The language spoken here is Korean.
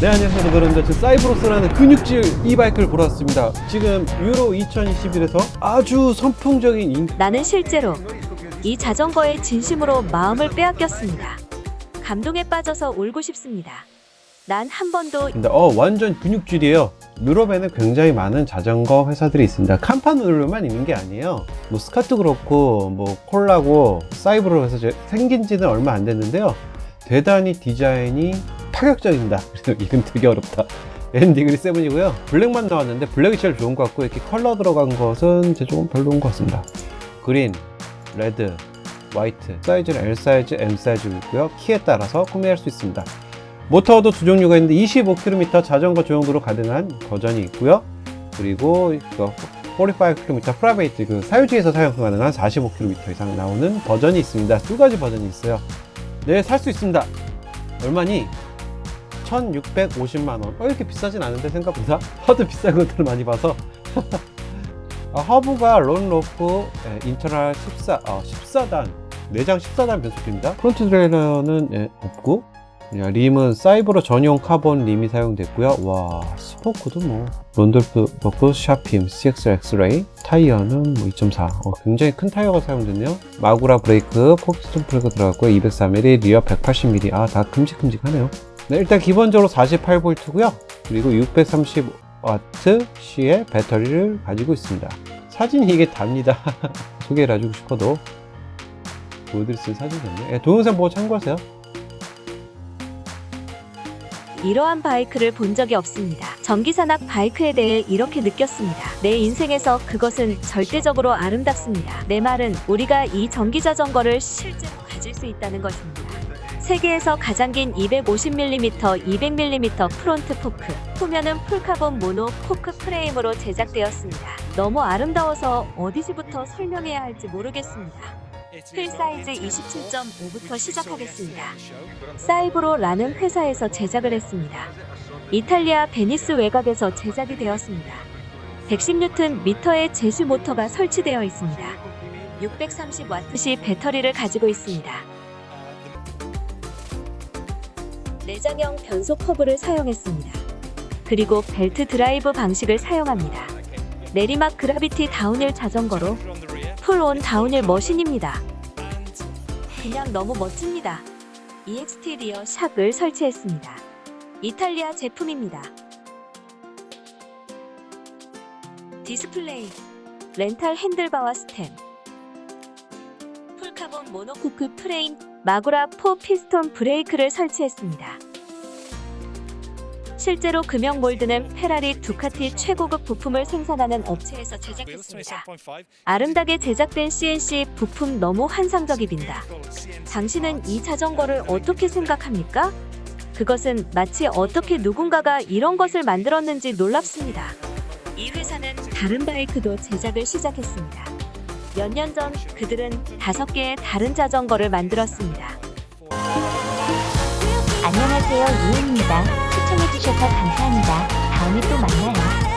네 안녕하세요 여러분들 저 사이브로스라는 근육질 이바이크를 보러 왔습니다. 지금 유로 2021에서 아주 선풍적인 인... 나는 실제로 이 자전거에 진심으로 마음을 빼앗겼습니다. 감동에 빠져서 울고 싶습니다. 난 한 번도 근데 어 완전 근육질이에요. 유럽에는 굉장히 많은 자전거 회사들이 있습니다. 칸판으로만 있는 게 아니에요. 뭐 스카트 그렇고 뭐 콜라고 사이브로 해서 제- 생긴 지는 얼마 안 됐는데요. 대단히 디자인이 파격적입니다 그래서 이름 되게 어렵다 엔디그리 seven이고요 black만 나왔는데 black이 제일 좋은 것 같고 이렇게 컬러 들어간 것은 제 조금 별로인 것 같습니다 green, red, white 사이즈는 L 사이즈, M 사이즈 있고요 키에 따라서 구매할 수 있습니다 모터도 두 종류가 있는데 25km 자전거 전용도로 가능한 버전이 있고요. 그리고 그 45km private 그 사유지에서 사용 가능한 45km 이상 나오는 버전이 있습니다. 두 가지 버전이 있어요. 네, 살 수 있습니다. 얼마니? 1650만원. 어, 이렇게 비싸진 않은데 생각보다 하도 비싼 것들을 많이 봐서 아, 허브가 론로프 예, 인터널 14, 어, 14단 내장 14단 변속기입니다. 프론트 트레일러는 예, 없고 야, 림은 사이버로 전용 카본 림이 사용됐고요. 와, 스포크도 뭐 론돌프 버프 샤핌 CX 엑스레이 타이어는 뭐 2.4. 어, 굉장히 큰 타이어가 사용됐네요. 마구라 브레이크, four piston 브레이크 들어갔고요. 204mm, rear 180mm. 아, 다 큼직큼직하네요. 네, 일단 기본적으로 48V고요. 그리고 630W시의 배터리를 가지고 있습니다. 사진이 이게 답니다. 소개를 해주고 싶어도 보여드릴 수 있는 사진이었네요. 예, 동영상 보고 참고하세요. 이러한 바이크를 본 적이 없습니다. 전기산악 바이크에 대해 이렇게 느꼈습니다. 내 인생에서 그것은 절대적으로 아름답습니다. 내 말은 우리가 이 전기 자전거를 실제로 가질 수 있다는 것입니다. 세계에서 가장 긴 250mm, 200mm front fork, 후면은 full carbon monocoque 프레임으로 제작되었습니다. 너무 아름다워서 어디서부터 설명해야 할지 모르겠습니다. 휠 사이즈 27.5부터 시작하겠습니다. 사이브로라는 회사에서 제작을 했습니다. 이탈리아 베니스 외곽에서 제작이 되었습니다. 110Nm의 제수 모터가 설치되어 있습니다. 630W시 배터리를 가지고 있습니다. 내장형 변속 허브를 사용했습니다. 그리고 belt drive 방식을 사용합니다. 내리막 gravity downhill 자전거로 full-on downhill machine입니다. 그냥 너무 멋집니다. EXT rear shock을 설치했습니다. 이탈리아 제품입니다. 디스플레이, 렌탈 handlebar와 stem, monocoque 프레임, 마구라 4 피스톤 브레이크를 설치했습니다. 실제로 금형 몰드는 페라리, 두카티 최고급 부품을 생산하는 업체에서 제작했습니다. 아름답게 제작된 CNC 부품 너무 환상적입니다. 당신은 이 자전거를 어떻게 생각합니까? 그것은 마치 어떻게 누군가가 이런 것을 만들었는지 놀랍습니다. 이 회사는 다른 바이크도 제작을 시작했습니다. 몇 년 전 그들은 다섯 개의 다른 자전거를 만들었습니다. 안녕하세요 유은입니다. 시청해주셔서 감사합니다. 다음에 또 만나요.